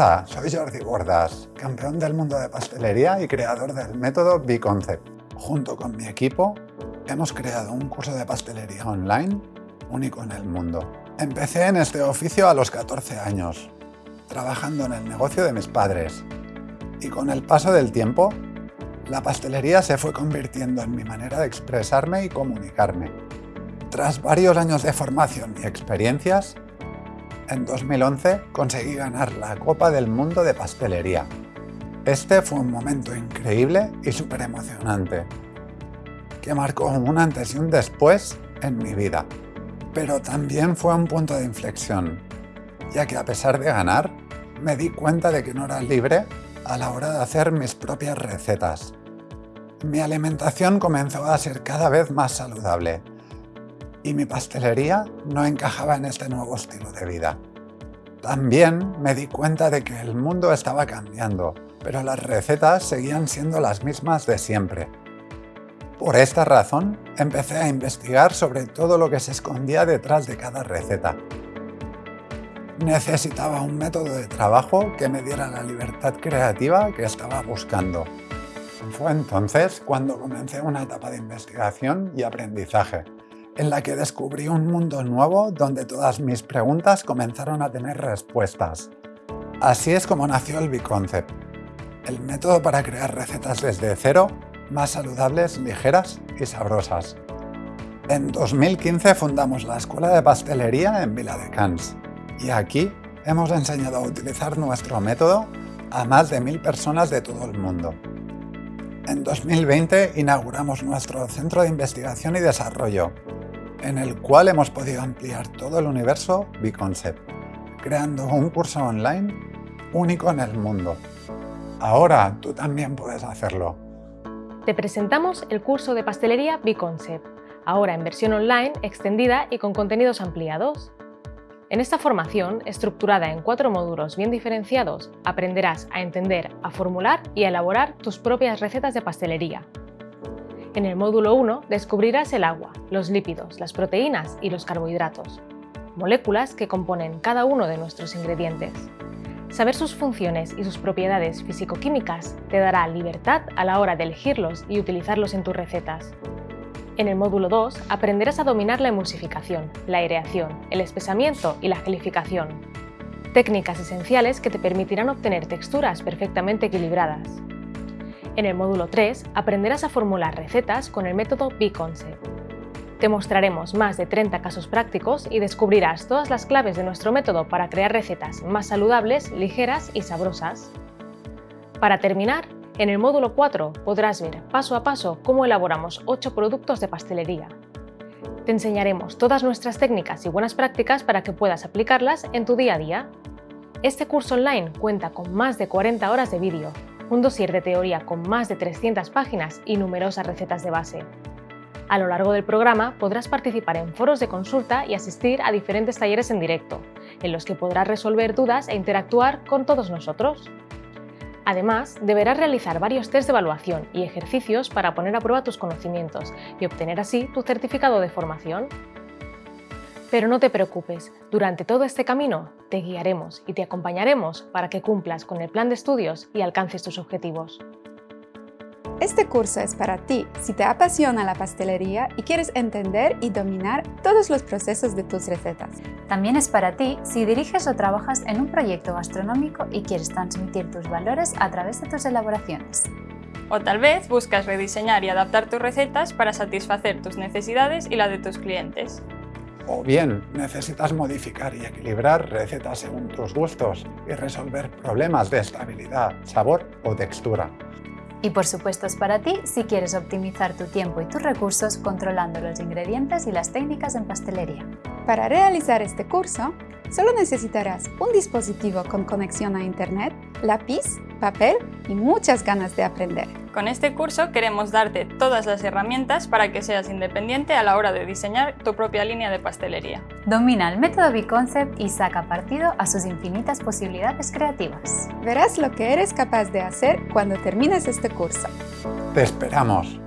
Hola, soy Jordi Bordas, campeón del mundo de pastelería y creador del método B-Concept. Junto con mi equipo, hemos creado un curso de pastelería online único en el mundo. Empecé en este oficio a los 14 años, trabajando en el negocio de mis padres. Y con el paso del tiempo, la pastelería se fue convirtiendo en mi manera de expresarme y comunicarme. Tras varios años de formación y experiencias, en 2011 conseguí ganar la Copa del Mundo de Pastelería. Este fue un momento increíble y súper emocionante, que marcó un antes y un después en mi vida. Pero también fue un punto de inflexión, ya que a pesar de ganar, me di cuenta de que no era libre a la hora de hacer mis propias recetas. Mi alimentación comenzó a ser cada vez más saludable y mi pastelería no encajaba en este nuevo estilo de vida. También me di cuenta de que el mundo estaba cambiando, pero las recetas seguían siendo las mismas de siempre. Por esta razón, empecé a investigar sobre todo lo que se escondía detrás de cada receta. Necesitaba un método de trabajo que me diera la libertad creativa que estaba buscando. Fue entonces cuando comencé una etapa de investigación y aprendizaje, en la que descubrí un mundo nuevo donde todas mis preguntas comenzaron a tener respuestas. Así es como nació el B-Concept, el método para crear recetas desde cero, más saludables, ligeras y sabrosas. En 2015 fundamos la Escuela de Pastelería en Vila de Cans y aquí hemos enseñado a utilizar nuestro método a más de mil personas de todo el mundo. En 2020 inauguramos nuestro Centro de Investigación y Desarrollo, en el cual hemos podido ampliar todo el universo B-Concept, creando un curso online único en el mundo. Ahora tú también puedes hacerlo. Te presentamos el curso de pastelería B-Concept, ahora en versión online extendida y con contenidos ampliados. En esta formación, estructurada en cuatro módulos bien diferenciados, aprenderás a entender, a formular y a elaborar tus propias recetas de pastelería, en el módulo 1 descubrirás el agua, los lípidos, las proteínas y los carbohidratos, moléculas que componen cada uno de nuestros ingredientes. Saber sus funciones y sus propiedades físico-químicas te dará libertad a la hora de elegirlos y utilizarlos en tus recetas. En el módulo 2 aprenderás a dominar la emulsificación, la aireación, el espesamiento y la gelificación. Técnicas esenciales que te permitirán obtener texturas perfectamente equilibradas. En el módulo 3 aprenderás a formular recetas con el método B-Concept. Te mostraremos más de 30 casos prácticos y descubrirás todas las claves de nuestro método para crear recetas más saludables, ligeras y sabrosas. Para terminar, en el módulo 4 podrás ver paso a paso cómo elaboramos 8 productos de pastelería. Te enseñaremos todas nuestras técnicas y buenas prácticas para que puedas aplicarlas en tu día a día. Este curso online cuenta con más de 40 horas de vídeo, un dossier de teoría con más de 300 páginas y numerosas recetas de base. A lo largo del programa podrás participar en foros de consulta y asistir a diferentes talleres en directo, en los que podrás resolver dudas e interactuar con todos nosotros. Además, deberás realizar varios test de evaluación y ejercicios para poner a prueba tus conocimientos y obtener así tu certificado de formación. Pero no te preocupes, durante todo este camino te guiaremos y te acompañaremos para que cumplas con el plan de estudios y alcances tus objetivos. Este curso es para ti si te apasiona la pastelería y quieres entender y dominar todos los procesos de tus recetas. También es para ti si diriges o trabajas en un proyecto gastronómico y quieres transmitir tus valores a través de tus elaboraciones. O tal vez buscas rediseñar y adaptar tus recetas para satisfacer tus necesidades y la de tus clientes. O bien necesitas modificar y equilibrar recetas según tus gustos y resolver problemas de estabilidad, sabor o textura. Y por supuesto es para ti si quieres optimizar tu tiempo y tus recursos controlando los ingredientes y las técnicas en pastelería. Para realizar este curso, solo necesitarás un dispositivo con conexión a Internet, lápiz, papel y muchas ganas de aprender. Con este curso queremos darte todas las herramientas para que seas independiente a la hora de diseñar tu propia línea de pastelería. Domina el método B-Concept y saca partido a sus infinitas posibilidades creativas. Verás lo que eres capaz de hacer cuando termines este curso. ¡Te esperamos!